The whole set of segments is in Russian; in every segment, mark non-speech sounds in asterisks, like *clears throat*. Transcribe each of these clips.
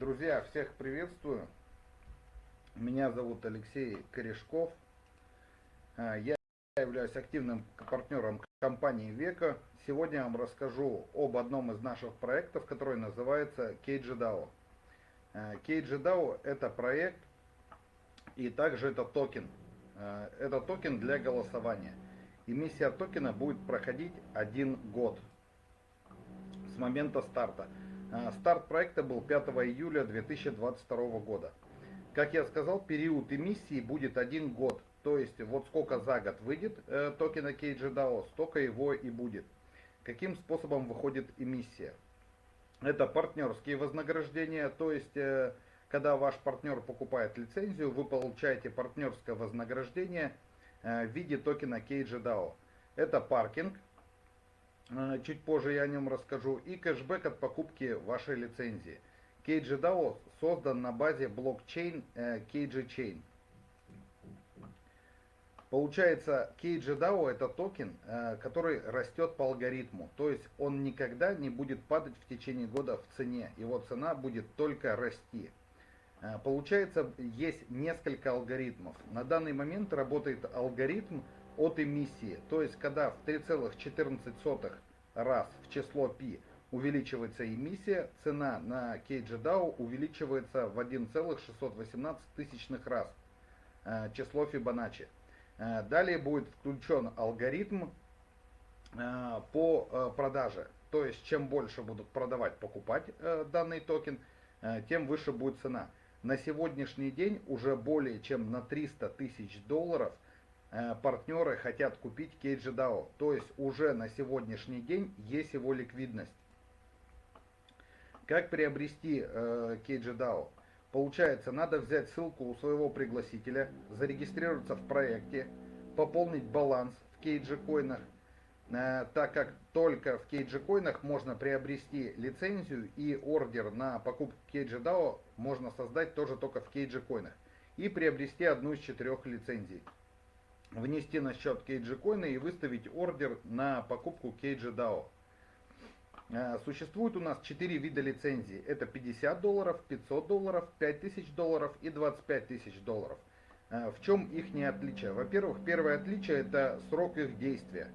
Друзья, всех приветствую. Меня зовут Алексей Корешков. А, я являюсь активным партнером компании Века. Сегодня я вам расскажу об одном из наших проектов, который называется KGDAO. KGDAO это проект и также это токен. А, это токен для голосования. Эмиссия токена будет проходить один год с момента старта. А, старт проекта был 5 июля 2022 года. Как я сказал, период эмиссии будет один год. То есть вот сколько за год выйдет э, токена KGDAO, столько его и будет. Каким способом выходит эмиссия? Это партнерские вознаграждения, то есть э, когда ваш партнер покупает лицензию, вы получаете партнерское вознаграждение э, в виде токена KGDAO. Это паркинг, чуть позже я о нем расскажу, и кэшбэк от покупки вашей лицензии. KGDAO создан на базе блокчейн KG Chain. Получается, KGDAO это токен, э, который растет по алгоритму. То есть он никогда не будет падать в течение года в цене. Его цена будет только расти. Э, получается, есть несколько алгоритмов. На данный момент работает алгоритм от эмиссии. То есть, когда в 3,14 раз в число π увеличивается эмиссия, цена на KGDAO увеличивается в 1,618 тысячных раз э, число Фибоначчи. Э, далее будет включен алгоритм э, по продаже. То есть, чем больше будут продавать, покупать данный токен, тем выше будет цена. На сегодняшний день уже более чем на 300 тысяч долларов партнеры хотят купить KGDAO. То есть уже на сегодняшний день есть его ликвидность. Как приобрести э, KGDAO? Получается, надо взять ссылку у своего пригласителя, зарегистрироваться в проекте, пополнить баланс в коинах, э, так как только в коинах можно приобрести лицензию и ордер на покупку KGDAO можно создать тоже только в коинах и приобрести одну из четырех лицензий внести на счет KG и выставить ордер на покупку KG э, Существует у нас 4 вида лицензий. Это 50 долларов, 500 долларов, 5000 долларов и 25 тысяч долларов. Э, в чем их не отличие? Во-первых, первое отличие это срок их действия.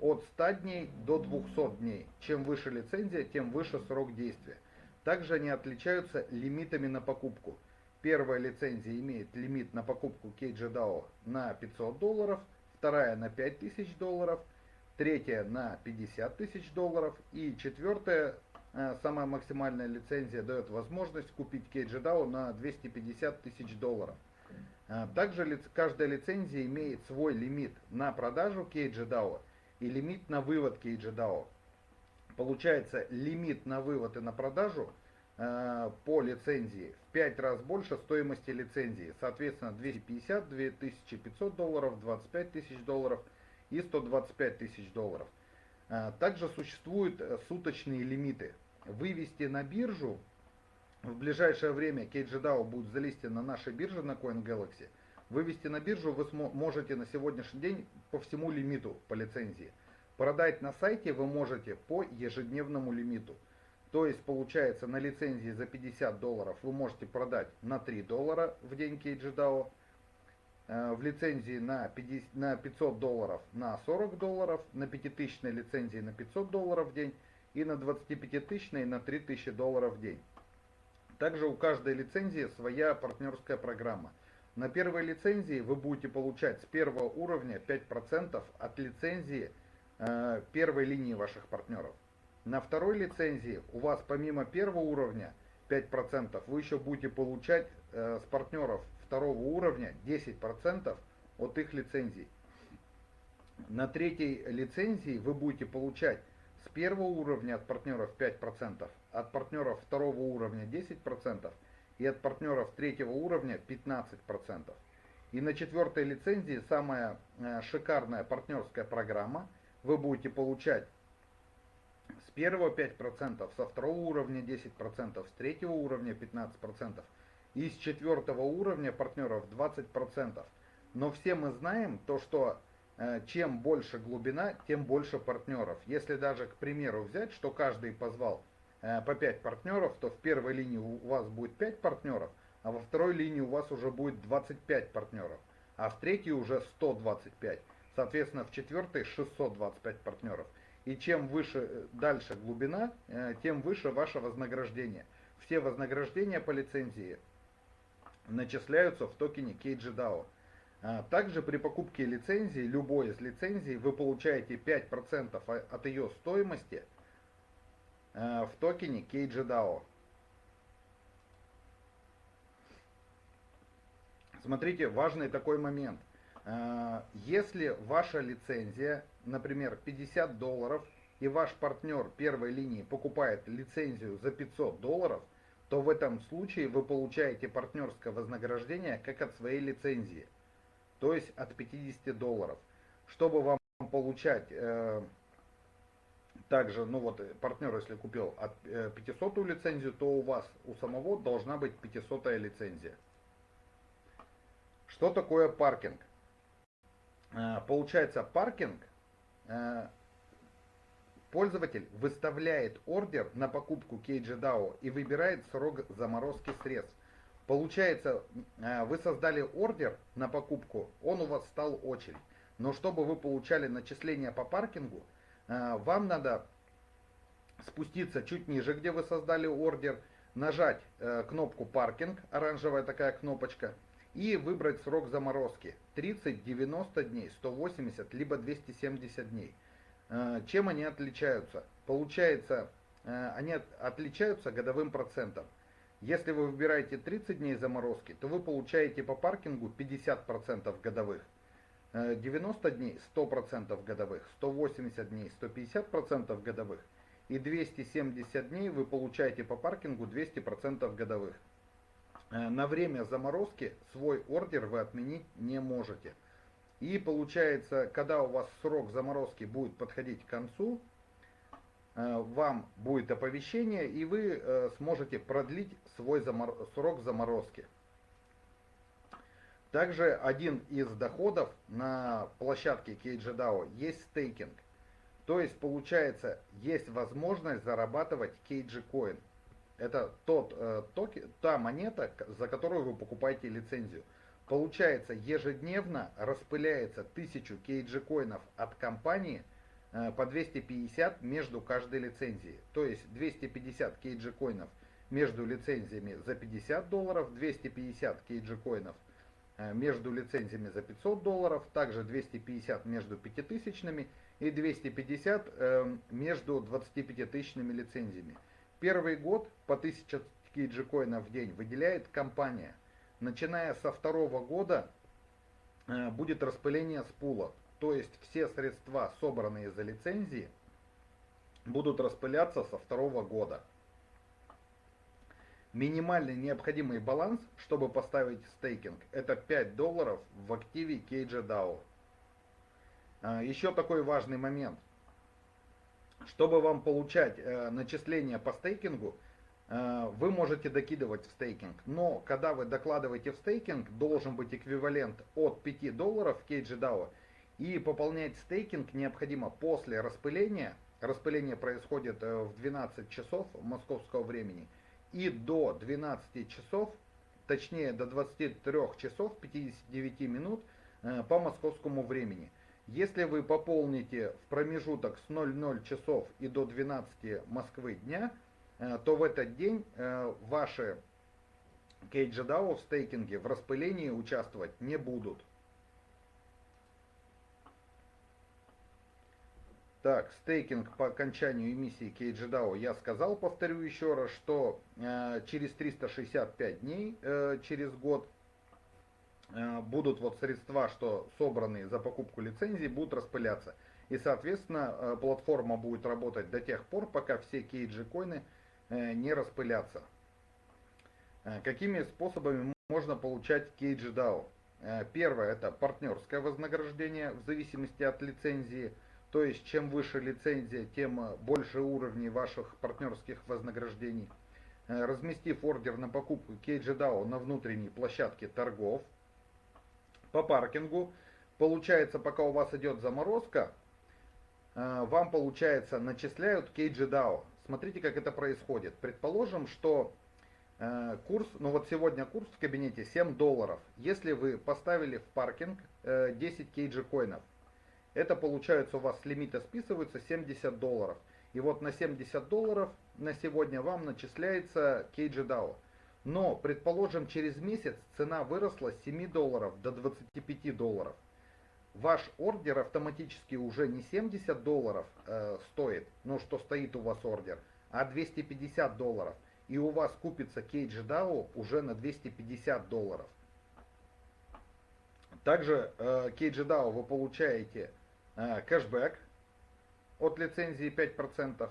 От 100 дней до 200 дней. Чем выше лицензия, тем выше срок действия. Также они отличаются лимитами на покупку. Первая лицензия имеет лимит на покупку KGDAO на 500 долларов, вторая на 5000 долларов, третья на 50 тысяч долларов и четвертая, э, самая максимальная лицензия, дает возможность купить KGDAO на 250 тысяч долларов. Э, также каждая лицензия имеет свой лимит на продажу KGDAO и лимит на вывод KGDAO. Получается, лимит на вывод и на продажу – Э, по лицензии 5 раз больше стоимости лицензии. Соответственно, 250, 2500 долларов, 25 тысяч долларов и 125 тысяч долларов. Э, также существуют э, суточные лимиты. Вывести на биржу в ближайшее время KGDAO будет залистен на нашей бирже на CoinGalaxy. Вывести на биржу вы можете на сегодняшний день по всему лимиту по лицензии. Продать на сайте вы можете по ежедневному лимиту. То есть получается на лицензии за 50 долларов вы можете продать на 3 доллара в день KGDAO. Э, в лицензии на, 50, на 500 долларов на 40 долларов, на 5000 лицензии на 500 долларов в день и на 25 тысячной на 3000 долларов в день. Также у каждой лицензии своя партнерская программа. На первой лицензии вы будете получать с первого уровня 5% от лицензии э, первой линии ваших партнеров. На второй лицензии у вас помимо первого уровня 5%, вы еще будете получать э, с партнеров второго уровня 10% от их лицензий. На третьей лицензии вы будете получать с первого уровня от партнеров 5%, от партнеров второго уровня 10% и от партнеров третьего уровня 15%. И на четвертой лицензии самая э, шикарная партнерская программа. Вы будете получать первого 5%, со второго уровня 10%, с третьего уровня 15% и с четвертого уровня партнеров 20%. Но все мы знаем то, что э, чем больше глубина, тем больше партнеров. Если даже, к примеру, взять, что каждый позвал э, по 5 партнеров, то в первой линии у вас будет 5 партнеров, а во второй линии у вас уже будет 25 партнеров, а в третьей уже 125. Соответственно, в четвертой 625 партнеров. И чем выше э, дальше глубина, э, тем выше ваше вознаграждение. Все вознаграждения по лицензии начисляются в токене KGDAO. А, также при покупке лицензии, любой из лицензий, вы получаете 5% от ее стоимости а, в токене KGDAO. Смотрите, важный такой момент. А, если ваша лицензия, например, 50 долларов, и ваш партнер первой линии покупает лицензию за 500 долларов, то в этом случае вы получаете партнерское вознаграждение как от своей лицензии то есть от 50 долларов. Чтобы вам получать э, также, ну вот партнер, если купил от э, 500 лицензию, то у вас у самого должна быть 500 лицензия. Что такое паркинг? Э, получается паркинг, пользователь выставляет ордер на покупку KGDAO и выбирает срок заморозки средств. Получается, э, вы создали ордер на покупку, он у вас стал очередь. Но чтобы вы получали начисления по паркингу, э, вам надо спуститься чуть ниже, где вы создали ордер, нажать э, кнопку паркинг, оранжевая такая кнопочка, и выбрать срок заморозки 30, 90 дней, 180, либо 270 дней. Чем они отличаются? Получается, они отличаются годовым процентом. Если вы выбираете 30 дней заморозки, то вы получаете по паркингу 50% годовых. 90 э, дней 100% годовых, 180 дней 150% годовых и 270 дней вы получаете по паркингу 200% годовых. Э, на время заморозки свой ордер вы отменить не можете. И получается, когда у вас срок заморозки будет подходить к концу, Э, вам будет оповещение, и вы э, сможете продлить свой замор... срок заморозки. Также один из доходов на площадке KGDAO есть стейкинг. То есть получается, есть возможность зарабатывать KG Coin. Это тот, э, токи, та монета, за которую вы покупаете лицензию. Получается, ежедневно распыляется 1000 KG коинов от компании – Э, по 250 между каждой лицензией. То есть 250 кейджи коинов между лицензиями за 50 долларов, 250 кейджи коинов э, между лицензиями за 500 долларов, также 250 между 5000 и 250 э, между 25 тысячными лицензиями. Первый год по 1000 кейджи коинов в день выделяет компания. Начиная со второго года будет распыление с пула. То есть все средства, собранные за лицензии, будут распыляться со второго года. Минимальный необходимый баланс, чтобы поставить стейкинг, это 5 долларов в активе KJDAO. А, еще такой важный момент. Чтобы вам получать э, начисления по стейкингу, э, вы можете докидывать в стейкинг. Но когда вы докладываете в стейкинг, должен быть эквивалент от 5 долларов в KJDAO и пополнять стейкинг необходимо после распыления. Распыление происходит э, в 12 часов московского времени. И до 12 часов, точнее до 23 часов 59 минут по московскому времени. Если вы пополните в промежуток с 00 часов и до 12 Москвы дня, э, то в этот день ваши кейджедао в стейкинге в распылении участвовать не будут. Так, стейкинг по окончанию эмиссии KGDAO я сказал, повторю еще раз, что э, через 365 дней, э, через год, э, будут вот средства, что собранные за покупку лицензии, будут распыляться. И, соответственно, э, платформа будет работать до тех пор, пока все KG-коины э, не распылятся. Э, какими способами можно получать KGDAO? Э, первое, это партнерское вознаграждение в зависимости от лицензии – то есть, чем выше лицензия, тем э, больше уровней ваших партнерских вознаграждений. Э, разместив ордер на покупку KGDAO на внутренней площадке торгов, по паркингу, получается, пока у вас идет заморозка, э, вам, получается, начисляют KGDAO. смотрите, как это происходит. Предположим, что э, курс, ну вот сегодня курс в кабинете 7 долларов. Если вы поставили в паркинг э, 10 кейджи коинов, это получается у вас с лимита списываются 70 долларов. И вот на 70 долларов на сегодня вам начисляется кейджи. Но, предположим, через месяц цена выросла с 7 долларов до 25 долларов. Ваш ордер автоматически уже не 70 долларов э, стоит, ну что стоит у вас ордер, а 250 долларов. И у вас купится кейдж DAO уже на 250 долларов. Также э, кейдж вы получаете э, кэшбэк от лицензии 5%.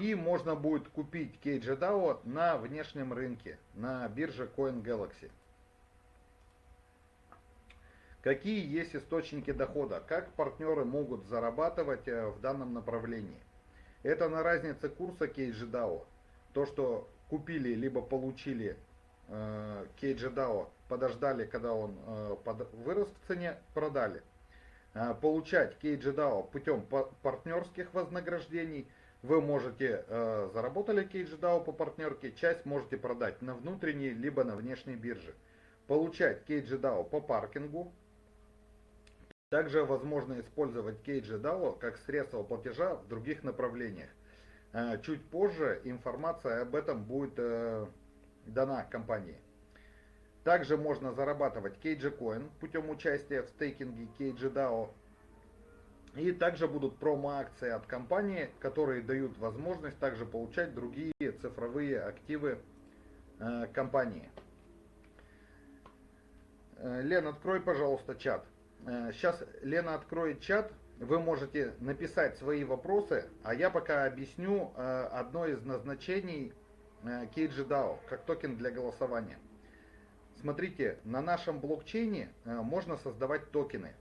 И можно будет купить KGDAO на внешнем рынке, на бирже Coin Galaxy. Какие есть источники дохода? Как партнеры могут зарабатывать э, в данном направлении? Это на разнице курса KGDAO. То, что купили либо получили э, KGDAO, подождали, когда он э, вырос в цене, продали. Получать KGDAO путем партнерских вознаграждений – вы можете, э, заработали KGDAO по партнерке, часть можете продать на внутренней, либо на внешней бирже. Получать KGDAO по паркингу. Также возможно использовать KGDAO как средство платежа в других направлениях. Э, чуть позже информация об этом будет э, дана компании. Также можно зарабатывать KG путем участия в стейкинге KG и также будут промо-акции от компании, которые дают возможность также получать другие цифровые активы э, компании. Э, Лен, открой, пожалуйста, чат. Э, сейчас Лена откроет чат. Вы можете написать свои вопросы, а я пока объясню э, одно из назначений э, KGDAO, как токен для голосования. Смотрите, на нашем блокчейне э, можно создавать токены.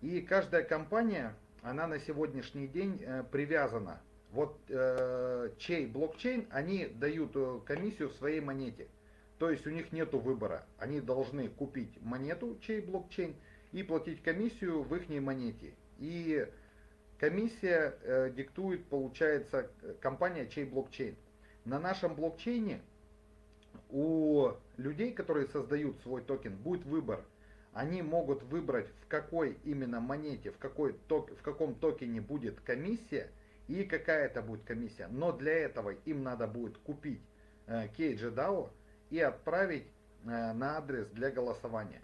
И каждая компания, она на сегодняшний день э, привязана. Вот э, чей блокчейн, они дают э, комиссию в своей монете. То есть у них нет выбора. Они должны купить монету, чей блокчейн, и платить комиссию в их монете. И комиссия э, диктует, получается, компания, чей блокчейн. На нашем блокчейне у людей, которые создают свой токен, будет выбор – они могут выбрать в какой именно монете, в, какой ток, в каком токене будет комиссия и какая это будет комиссия. Но для этого им надо будет купить э, KGDAO и отправить э, на адрес для голосования.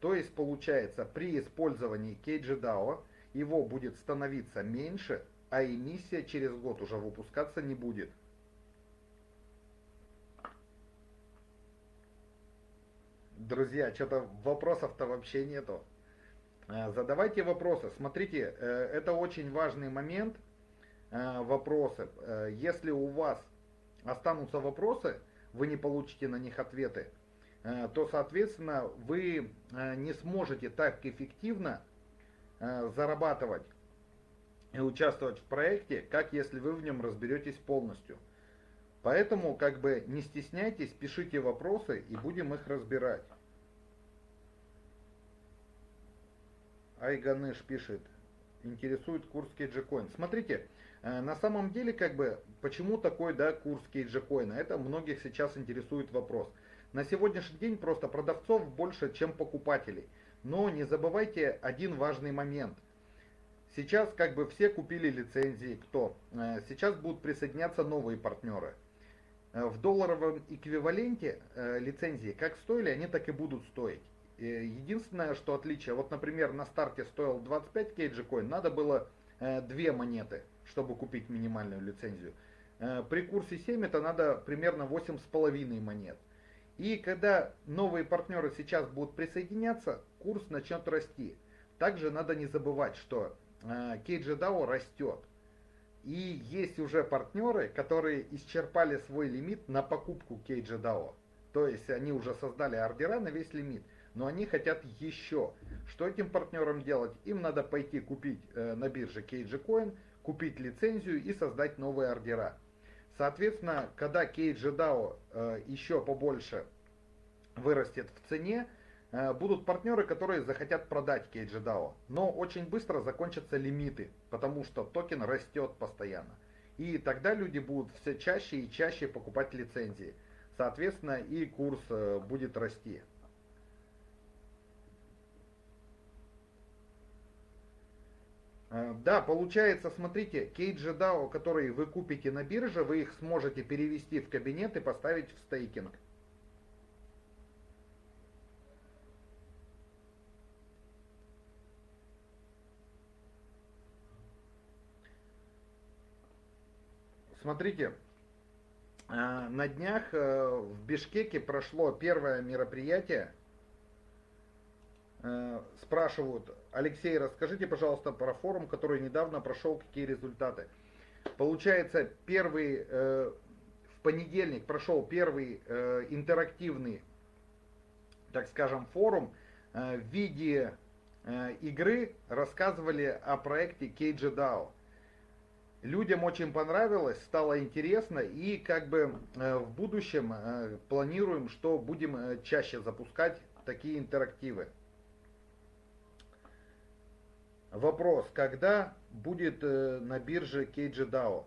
То есть получается при использовании KGDAO его будет становиться меньше, а эмиссия через год уже выпускаться не будет. Друзья, что-то вопросов-то вообще нету. Э, задавайте вопросы. Смотрите, э, это очень важный момент. Э, вопросы. Если у вас останутся вопросы, вы не получите на них ответы, то, соответственно, вы не сможете так эффективно зарабатывать и участвовать в проекте, как если вы в нем разберетесь полностью. Поэтому как бы не стесняйтесь, пишите вопросы и будем их разбирать. Айганыш пишет, интересует курс кейджикоин. Смотрите, э, на самом деле, как бы, почему такой, да, курс кейджикоина? Это многих сейчас интересует вопрос. На сегодняшний день просто продавцов больше, чем покупателей. Но не забывайте один важный момент. Сейчас как бы все купили лицензии, кто? Э, сейчас будут присоединяться новые партнеры. Э, в долларовом эквиваленте э, лицензии как стоили, они так и будут стоить. Единственное, что отличие, вот, например, на старте стоил 25 кейджи коин, надо было э, две монеты, чтобы купить минимальную лицензию. При курсе 7 это надо примерно 8,5 монет. И когда новые партнеры сейчас будут присоединяться, курс начнет расти. Также надо не забывать, что KGDAO растет. И есть уже партнеры, которые исчерпали свой лимит на покупку KGDAO. То есть они уже создали ордера на весь лимит, но они хотят еще. Что этим партнерам делать? Им надо пойти купить э, на бирже KGCoin, купить лицензию и создать новые ордера. Соответственно, когда KGDAO э, еще побольше вырастет в цене, будут партнеры, которые захотят продать KGDAO, но очень быстро закончатся лимиты, потому что токен растет постоянно. И тогда люди будут все чаще и чаще покупать лицензии. Соответственно, и курс э, будет расти. Э, да, получается, смотрите, KGDAO, которые вы купите на бирже, вы их сможете перевести в кабинет и поставить в стейкинг. Смотрите, э, на днях э, в Бишкеке прошло первое мероприятие. Э, спрашивают, Алексей, расскажите, пожалуйста, про форум, который недавно прошел, какие результаты. Получается, первый, в понедельник прошел первый интерактивный, так скажем, форум в виде игры рассказывали о проекте KGDAO людям очень понравилось, стало интересно и как бы э, в будущем э, планируем, что будем э, чаще запускать такие интерактивы. Вопрос, когда будет на бирже KGDAO?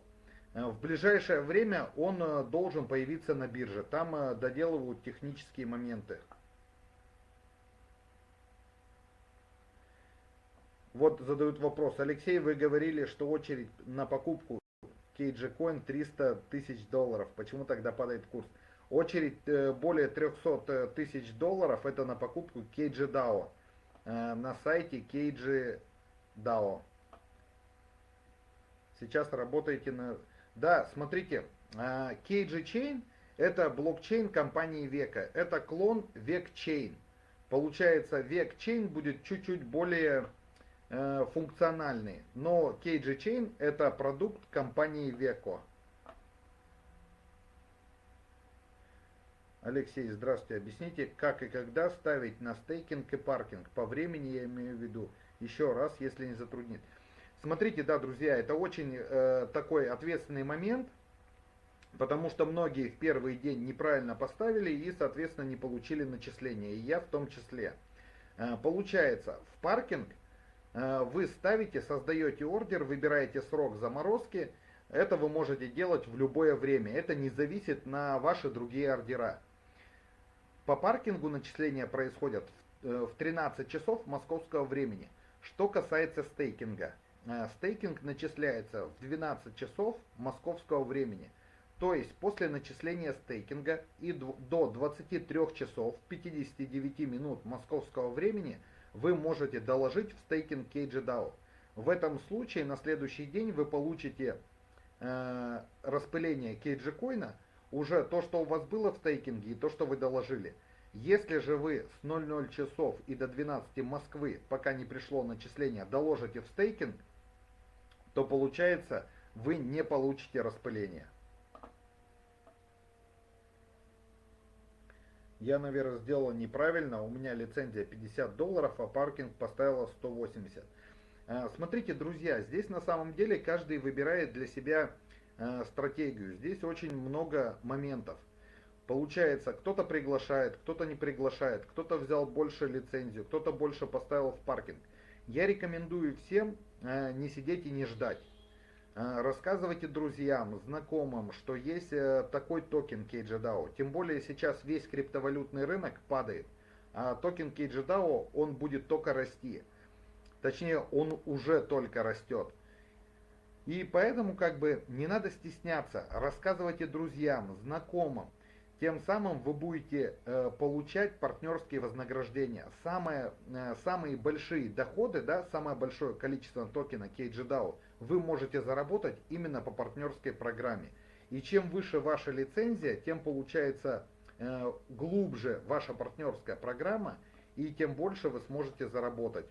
В ближайшее время он должен появиться на бирже, там доделывают технические моменты. Вот задают вопрос. Алексей, вы говорили, что очередь на покупку KG Coin 300 тысяч долларов. Почему тогда падает курс? Очередь э, более 300 э, тысяч долларов это на покупку KG DAO э, на сайте KG DAO. Сейчас работаете на... Да, смотрите, KG Chain это блокчейн компании Века. Это клон VecChain. Получается, VecChain будет чуть-чуть более Э, функциональные. Но KG Chain это продукт компании Veco. Алексей, здравствуйте. Объясните, как и когда ставить на стейкинг и паркинг. По времени я имею в виду. Еще раз, если не затруднит. Смотрите, да, друзья, это очень э, такой ответственный момент, потому что многие в первый день неправильно поставили и, соответственно, не получили начисления. И я в том числе. Э, получается, в паркинг вы ставите, создаете ордер, выбираете срок заморозки. Это вы можете делать в любое время. Это не зависит на ваши другие ордера. По паркингу начисления происходят в 13 э, часов московского времени. Что касается стейкинга. Э, стейкинг начисляется в 12 часов московского времени. То есть после начисления стейкинга и до 23 часов 59 минут московского времени – вы можете доложить в стейкинг KGDAO. В этом случае на следующий день вы получите э, распыление KG коина, уже то, что у вас было в стейкинге и то, что вы доложили. Если же вы с 00 часов и до 12 Москвы, пока не пришло начисление, доложите в стейкинг, то получается вы не получите распыление. Я, наверное, сделал неправильно. У меня лицензия 50 долларов, а паркинг поставила 180. А, смотрите, друзья, здесь на самом деле каждый выбирает для себя а, стратегию. Здесь очень много моментов. Получается, кто-то приглашает, кто-то не приглашает, кто-то взял больше лицензию, кто-то больше поставил в паркинг. Я рекомендую всем а, не сидеть и не ждать. Э, рассказывайте друзьям, знакомым, что есть э, такой токен KGDAO. Тем более сейчас весь криптовалютный рынок падает, а токен KGDAO, он будет только расти. Точнее, он уже только растет. И поэтому как бы не надо стесняться, рассказывайте друзьям, знакомым. Тем самым вы будете э, получать партнерские вознаграждения. Самые, э, самые большие доходы, да, самое большое количество токена KGDAO вы можете заработать именно по партнерской программе. И чем выше ваша лицензия, тем получается э, глубже ваша партнерская программа, и тем больше вы сможете заработать.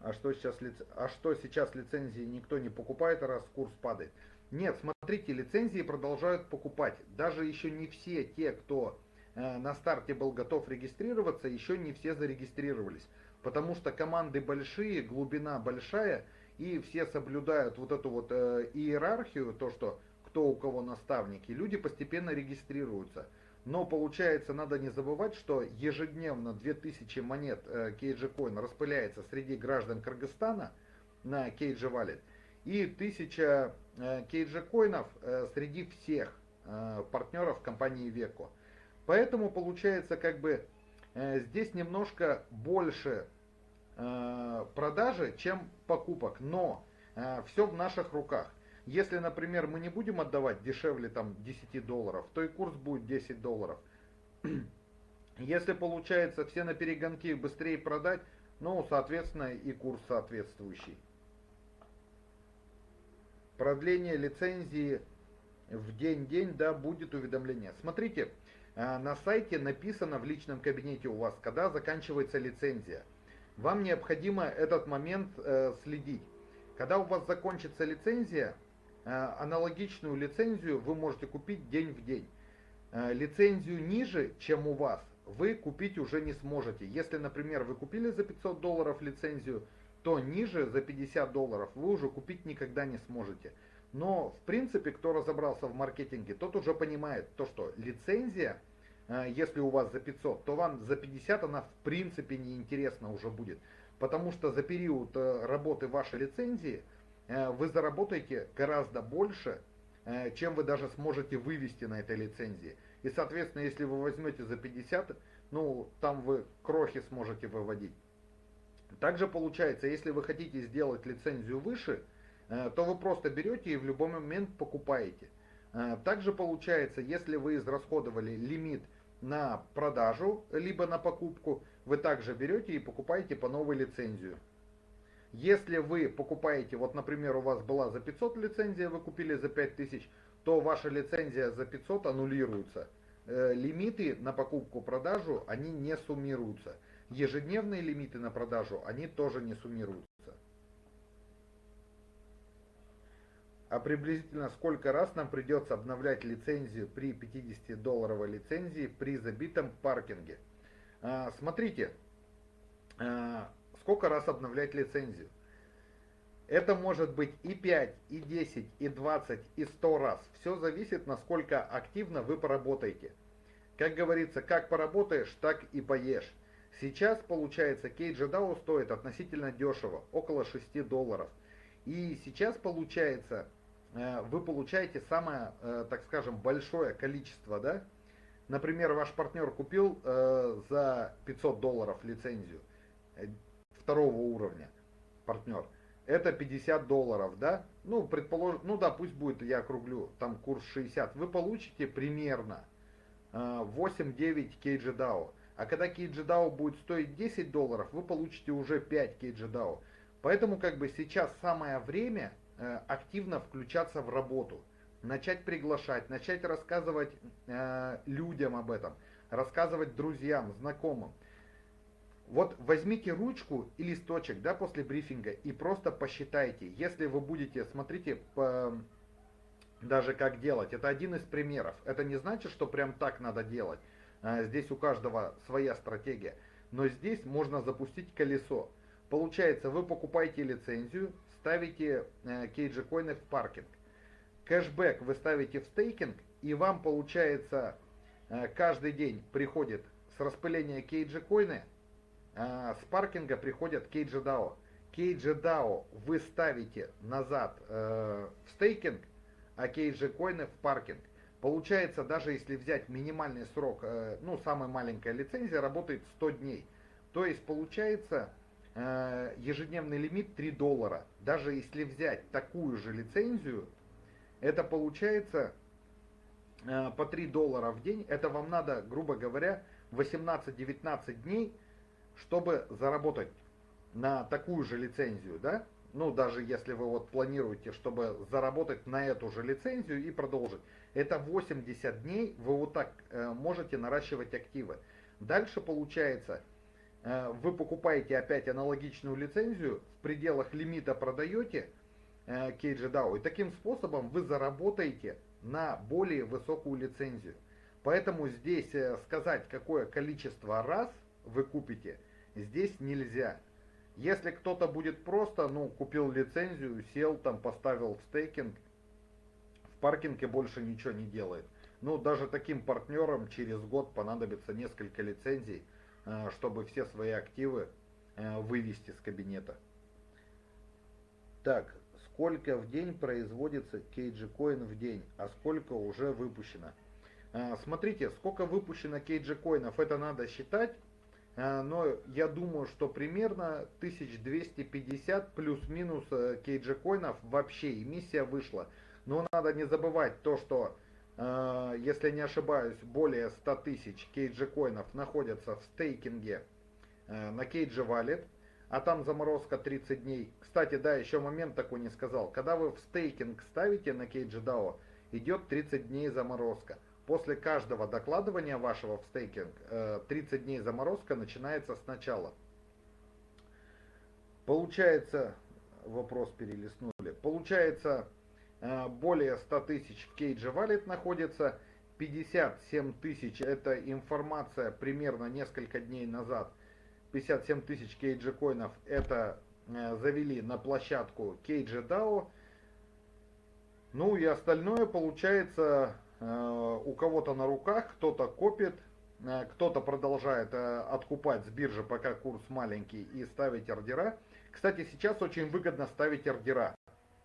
А что сейчас, а что сейчас лицензии никто не покупает, раз курс падает? Нет, смотрите, лицензии продолжают покупать. Даже еще не все те, кто э, на старте был готов регистрироваться, еще не все зарегистрировались. Потому что команды большие, глубина большая, и все соблюдают вот эту вот э, иерархию, то, что кто у кого наставники, люди постепенно регистрируются. Но получается, надо не забывать, что ежедневно 2000 монет э, KG Coin распыляется среди граждан Кыргызстана на KG Wallet. И 1000 кейджи коинов среди всех партнеров компании Веко. Поэтому получается как бы здесь немножко больше продажи, чем покупок, но все в наших руках. Если, например, мы не будем отдавать дешевле там 10 долларов, то и курс будет 10 долларов. *clears throat* Если получается все на перегонки быстрее продать, ну, соответственно, и курс соответствующий. Продление лицензии в день-день, да, будет уведомление. Смотрите, э, на сайте написано в личном кабинете у вас, когда заканчивается лицензия. Вам необходимо этот момент э, следить. Когда у вас закончится лицензия, Э, аналогичную лицензию вы можете купить день в день. Лицензию ниже, чем у вас, вы купить уже не сможете. Если, например, вы купили за 500 долларов лицензию, то ниже за 50 долларов вы уже купить никогда не сможете. Но, в принципе, кто разобрался в маркетинге, тот уже понимает то, что лицензия, э, если у вас за 500, то вам за 50 она в принципе не интересна уже будет. Потому что за период работы вашей лицензии – Э, вы заработаете гораздо больше, э, чем вы даже сможете вывести на этой лицензии. И, соответственно, если вы возьмете за 50, ну, там вы крохи сможете выводить. Также получается, если вы хотите сделать лицензию выше, э, то вы просто берете и в любой момент покупаете. Также получается, если вы израсходовали лимит на продажу, либо на покупку, вы также берете и покупаете по новой лицензию. Если вы покупаете, вот, например, у вас была за 500 лицензия, вы купили за 5000, то ваша лицензия за 500 аннулируется. Э, лимиты на покупку-продажу, они не суммируются. Ежедневные лимиты на продажу, они тоже не суммируются. А приблизительно сколько раз нам придется обновлять лицензию при 50-долларовой лицензии при забитом паркинге? А, смотрите, а, сколько раз обновлять лицензию. Это может быть и 5, и 10, и 20, и 100 раз. Все зависит, насколько активно вы поработаете. Как говорится, как поработаешь, так и поешь. Сейчас, получается, KGDAO стоит относительно дешево, около 6 долларов. И сейчас, получается, э, вы получаете самое, э, так скажем, большое количество, да? Например, ваш партнер купил э, за 500 долларов лицензию второго уровня партнер, это 50 долларов, да? Ну, предположим, ну да, пусть будет, я округлю, там курс 60. Вы получите примерно 8-9 KGDAO. А когда KGDAO будет стоить 10 долларов, вы получите уже 5 KGDAO. Поэтому как бы сейчас самое время э, активно включаться в работу. Начать приглашать, начать рассказывать э, людям об этом, рассказывать друзьям, знакомым. Вот возьмите ручку и листочек, да, после брифинга и просто посчитайте. Если вы будете, смотрите, по, даже как делать. Это один из примеров. Это не значит, что прям так надо делать. А, здесь у каждого своя стратегия. Но здесь можно запустить колесо. Получается, вы покупаете лицензию, ставите э, KG коины в паркинг. Кэшбэк вы ставите в стейкинг, и вам, получается, э, каждый день приходит с распыления KG коины а, с паркинга приходят KGDAO. KGDAO вы ставите назад э, в стейкинг, а KG коины в паркинг. Получается, даже если взять минимальный срок, э, ну, самая маленькая лицензия работает 100 дней. То есть, получается, э, ежедневный лимит 3 доллара. Даже если взять такую же лицензию, это получается э, по 3 доллара в день. Это вам надо, грубо говоря, 18-19 дней чтобы заработать на такую же лицензию, да, ну даже если вы вот планируете, чтобы заработать на эту же лицензию и продолжить, это 80 дней вы вот так э, можете наращивать активы. Дальше получается, э, вы покупаете опять аналогичную лицензию, в пределах лимита продаете э, KGDAO, и таким способом вы заработаете на более высокую лицензию. Поэтому здесь э, сказать, какое количество раз вы купите – Здесь нельзя. Если кто-то будет просто, ну, купил лицензию, сел там, поставил в стейкинг, паркинге больше ничего не делает. Ну, даже таким партнерам через год понадобится несколько лицензий, э, чтобы все свои активы э, вывести с кабинета. Так, сколько в день производится KG Coin в день, а сколько уже выпущено. А, смотрите, сколько выпущено KG коинов, это надо считать, но я думаю, что примерно 1250 плюс-минус KG коинов вообще эмиссия вышла. Но надо не забывать то, что, а, если не ошибаюсь, более 100 тысяч KG коинов находятся в стейкинге на KG Wallet, а там заморозка 30 дней. Кстати, да, еще момент такой не сказал. Когда вы в стейкинг ставите на KGDAO, идет 30 дней заморозка. После каждого докладывания вашего в стейкинг 30 э, дней заморозка начинается сначала. Получается, вопрос перелистнули, получается э, более 100 тысяч в KG Wallet находится, 57 тысяч это информация примерно несколько дней назад 57 тысяч KG коинов это э, завели на площадку KG DAO. Ну и остальное получается э, у кого-то на руках, кто-то копит, э, кто-то продолжает откупать с биржи, пока курс маленький, и ставить ордера. Кстати, сейчас очень выгодно ставить ордера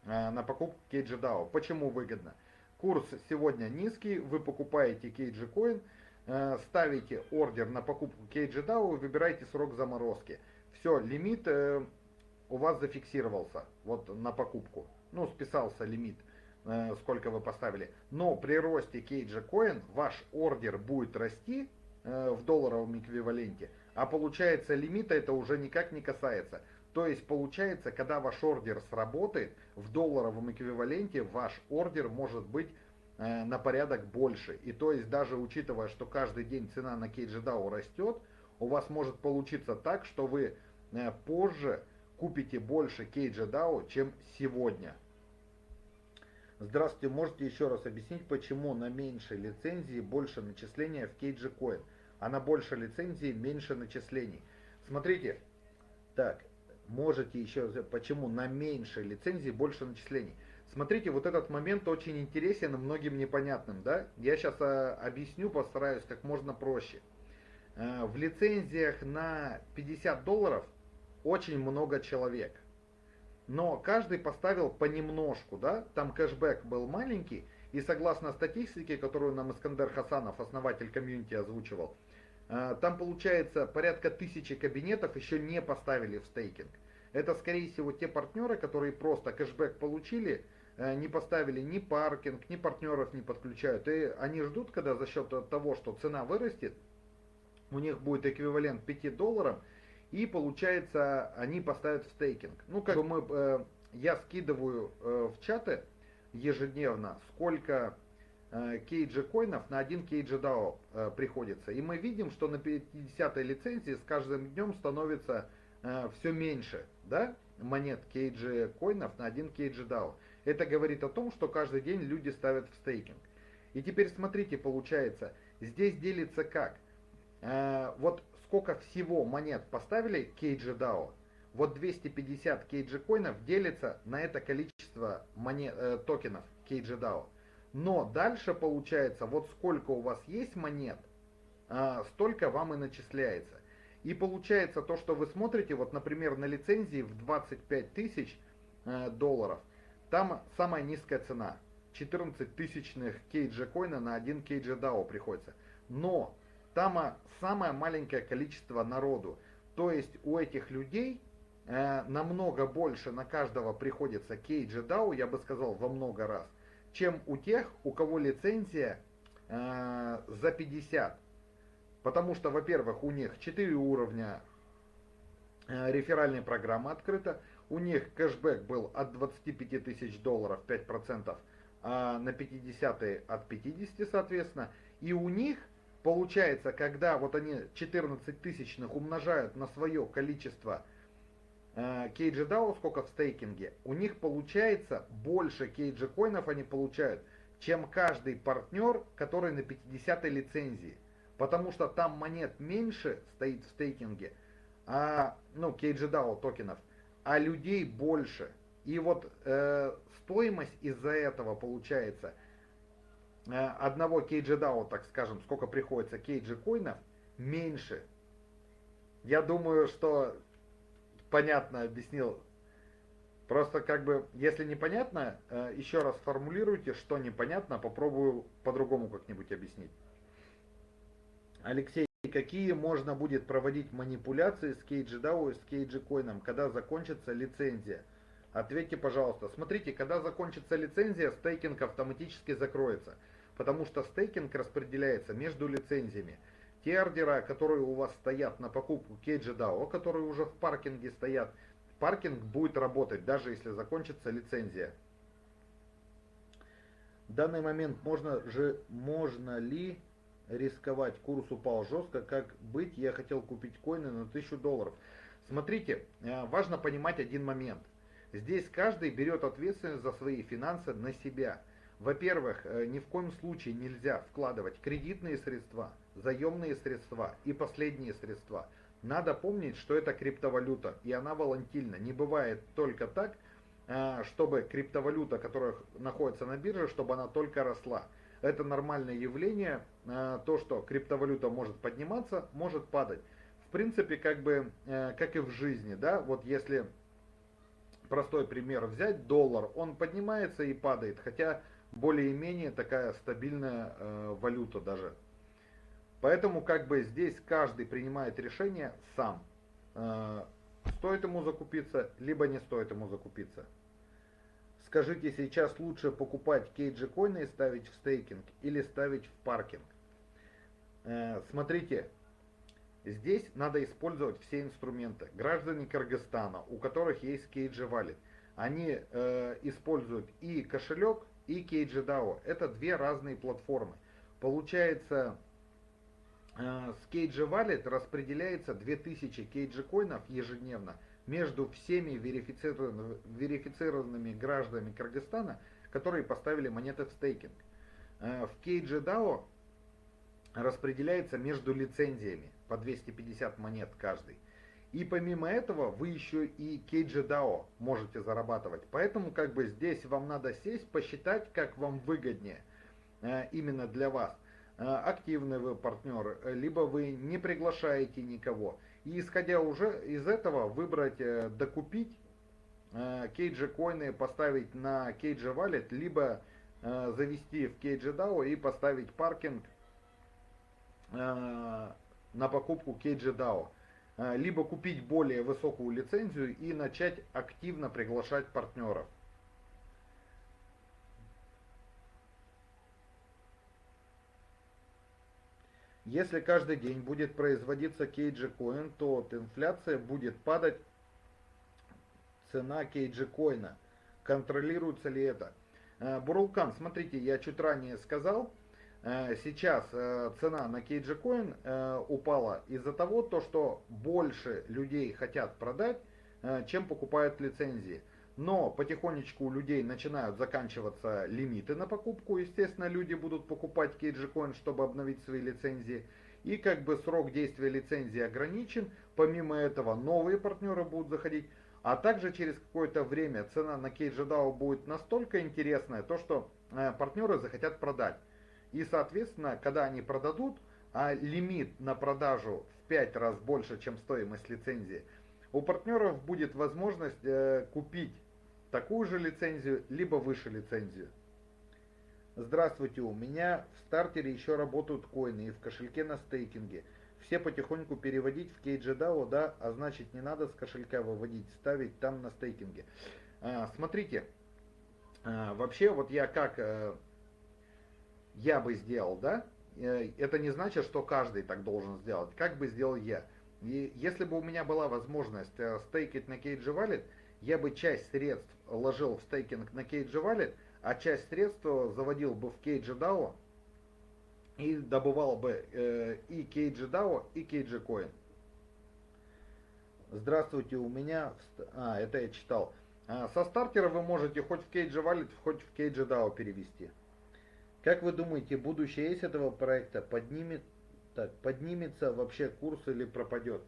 на покупку KG DAO. Почему выгодно? Курс сегодня низкий, вы покупаете KG Coin, Э, ставите ордер на покупку KGDAO, выбираете срок заморозки. Все, лимит э, у вас зафиксировался вот на покупку. Ну, списался лимит, э, сколько вы поставили. Но при росте KG Coin ваш ордер будет расти в долларовом эквиваленте, а получается лимита это уже никак не касается. То есть получается, когда ваш ордер сработает, в долларовом эквиваленте ваш ордер может быть Э, на порядок больше. И то есть даже учитывая, что каждый день цена на KGDAO растет, у вас может получиться так, что вы э, позже купите больше KGDAO, чем сегодня. Здравствуйте, можете еще раз объяснить, почему на меньшей лицензии больше начисления в KGCoin, а на большей лицензии меньше начислений? Смотрите, так, можете еще, почему на меньшей лицензии больше начислений? Смотрите, вот этот момент очень интересен и многим непонятным, да? Я сейчас а, объясню, постараюсь как можно проще. А, в лицензиях на 50 долларов очень много человек. Но каждый поставил понемножку, да? Там кэшбэк был маленький, и согласно статистике, которую нам Искандер Хасанов, основатель комьюнити, озвучивал, там получается порядка тысячи кабинетов еще не поставили в стейкинг. Это скорее всего те партнеры, которые просто кэшбэк получили, Э, не поставили ни паркинг, ни партнеров не подключают. И они ждут, когда за счет того, что цена вырастет, у них будет эквивалент 5 долларов, и получается они поставят в стейкинг. Ну, как бы мы, э, я скидываю э, в чаты ежедневно, сколько кейджи коинов на один кейджи DAO приходится. И мы видим, что на 50 лицензии с каждым днем становится все меньше да, монет кейджи коинов на один кейджи DAO. Это говорит о том, что каждый день люди ставят в стейкинг. И теперь смотрите, получается, здесь делится как? Э, вот сколько всего монет поставили KG вот 250 KG коинов делится на это количество монет, э, токенов KG Но дальше получается, вот сколько у вас есть монет, э, столько вам и начисляется. И получается то, что вы смотрите, вот, например, на лицензии в 25 тысяч э, долларов – там самая низкая цена. 14 тысячных KG коина на 1 KG DAO приходится. Но там самое маленькое количество народу. То есть у этих людей э, намного больше на каждого приходится KG DAO, я бы сказал, во много раз, чем у тех, у кого лицензия э, за 50. Потому что, во-первых, у них 4 уровня э, реферальной программы открыто, у них кэшбэк был от 25 тысяч долларов 5%, а на 50 от 50 соответственно. И у них получается, когда вот они 14 тысячных умножают на свое количество э, KG сколько в стейкинге, у них получается больше KG коинов они получают, чем каждый партнер, который на 50 лицензии. Потому что там монет меньше стоит в стейкинге, а, ну, KG токенов – а людей больше. И вот э, стоимость из-за этого получается э, одного KG так скажем, сколько приходится KG коинов, меньше. Я думаю, что понятно объяснил Просто как бы, если непонятно, э, еще раз формулируйте, что непонятно, попробую по-другому как-нибудь объяснить. Алексей, какие можно будет проводить манипуляции с KGDAO и с KGCoin, когда закончится лицензия? Ответьте, пожалуйста. Смотрите, когда закончится лицензия, стейкинг автоматически закроется, потому что стейкинг распределяется между лицензиями. Те ордера, которые у вас стоят на покупку KGDAO, которые уже в паркинге стоят, паркинг будет работать, даже если закончится лицензия. В данный момент можно же можно ли рисковать. Курс упал жестко. Как быть? Я хотел купить коины на 1000 долларов. Смотрите, э, важно понимать один момент. Здесь каждый берет ответственность за свои финансы на себя. Во-первых, э, ни в коем случае нельзя вкладывать кредитные средства, заемные средства и последние средства. Надо помнить, что это криптовалюта, и она волатильна. Не бывает только так, э, чтобы криптовалюта, которая находится на бирже, чтобы она только росла это нормальное явление, э, то, что криптовалюта может подниматься, может падать. В принципе, как бы, э, как и в жизни, да, вот если простой пример взять, доллар, он поднимается и падает, хотя более-менее такая стабильная э, валюта даже. Поэтому как бы здесь каждый принимает решение сам, стоит ему закупиться, либо не стоит ему закупиться. Скажите, сейчас лучше покупать кейджи коины и ставить в стейкинг или ставить в паркинг? Э, смотрите, здесь надо использовать все инструменты. Граждане Кыргызстана, у которых есть кейджи Wallet, они э, используют и кошелек, и кейджи DAO. Это две разные платформы. Получается, э, с кейджи Wallet распределяется 2000 кейджи коинов ежедневно между всеми верифицированными, верифицированными гражданами Кыргызстана, которые поставили монеты в стейкинг. Э, в KGDAO распределяется между лицензиями по 250 монет каждый. И помимо этого вы еще и KGDAO можете зарабатывать. Поэтому как бы здесь вам надо сесть, посчитать, как вам выгоднее э, именно для вас. Э, активный вы партнер, либо вы не приглашаете никого. И исходя уже из этого выбрать, э, докупить кейджи коины, поставить на кейджи валет, либо э, завести в кейджи DAO и поставить паркинг на покупку кейджи DAO. Либо купить более высокую лицензию и начать активно приглашать партнеров. Если каждый день будет производиться кейджи коин, то от инфляции будет падать цена кейджи коина. Контролируется ли это? Э, Бурулкан, смотрите, я чуть ранее сказал, э, сейчас э, цена на коин упала из-за того, то, что больше людей хотят продать, чем покупают лицензии. Но потихонечку у людей начинают заканчиваться лимиты на покупку. Естественно, люди будут покупать KG чтобы обновить свои лицензии. И как бы срок действия лицензии ограничен. Помимо этого, новые партнеры будут заходить. А также через какое-то время цена на KGDAO будет настолько интересная, то что э, партнеры захотят продать. И соответственно, когда они продадут, а лимит на продажу в 5 раз больше, чем стоимость лицензии, у партнеров будет возможность э, купить такую же лицензию, либо выше лицензию. Здравствуйте, у меня в стартере еще работают коины и в кошельке на стейкинге. Все потихоньку переводить в KGDAO, да, а значит не надо с кошелька выводить, ставить там на стейкинге. А, смотрите, а, вообще вот я как а, я бы сделал, да, э, это не значит, что каждый так должен сделать. Как бы сделал я? И если бы у меня была возможность э, стейкать на KG Wallet, я бы часть средств ложил в стейкинг на KG Wallet, а часть средств заводил бы в KG DAO и добывал бы э, и KG DAO, и KG Coin. Здравствуйте, у меня... А, это я читал. А, со стартера вы можете хоть в KG Wallet, хоть в KG DAO перевести. Как вы думаете, будущее есть этого проекта? Поднимет, так, поднимется вообще курс или пропадет?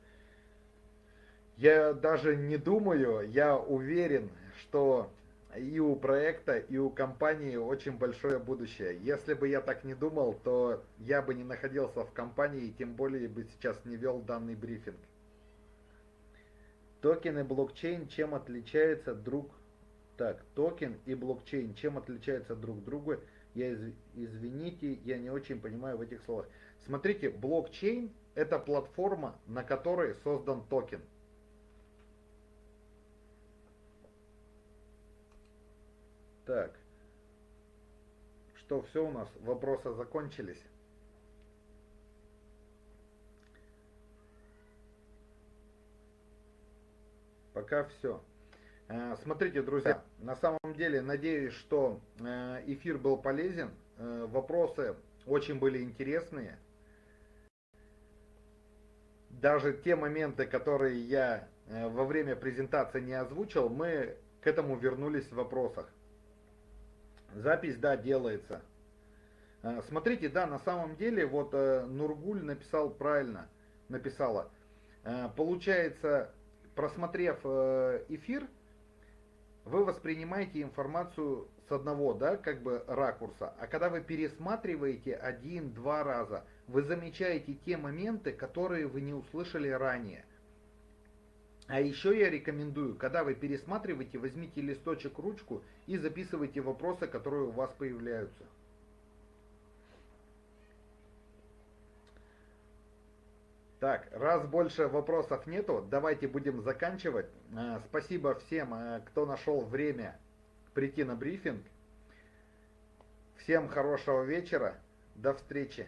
Я даже не думаю, я уверен, что и у проекта, и у компании очень большое будущее. Если бы я так не думал, то я бы не находился в компании и тем более бы сейчас не вел данный брифинг. Токен и блокчейн чем отличаются друг Так, токен и блокчейн, чем отличаются друг друга? Я из, извините, я не очень понимаю в этих словах. Смотрите, блокчейн это платформа, на которой создан токен. Так. Что, все у нас? Вопросы закончились? Пока все. Э, смотрите, друзья, на самом деле надеюсь, что э, эфир был полезен. Э, вопросы очень были интересные. Даже те моменты, которые я во время презентации не озвучил, мы к этому вернулись в вопросах. Запись, да, делается. Смотрите, да, на самом деле, вот Нургуль написал правильно, написала. Получается, просмотрев эфир, вы воспринимаете информацию с одного, да, как бы ракурса, а когда вы пересматриваете один-два раза, вы замечаете те моменты, которые вы не услышали ранее. А еще я рекомендую, когда вы пересматриваете, возьмите листочек, ручку и записывайте вопросы, которые у вас появляются. Так, раз больше вопросов нету, давайте будем заканчивать. Э, спасибо всем, э, кто нашел время прийти на брифинг. Всем хорошего вечера. До встречи.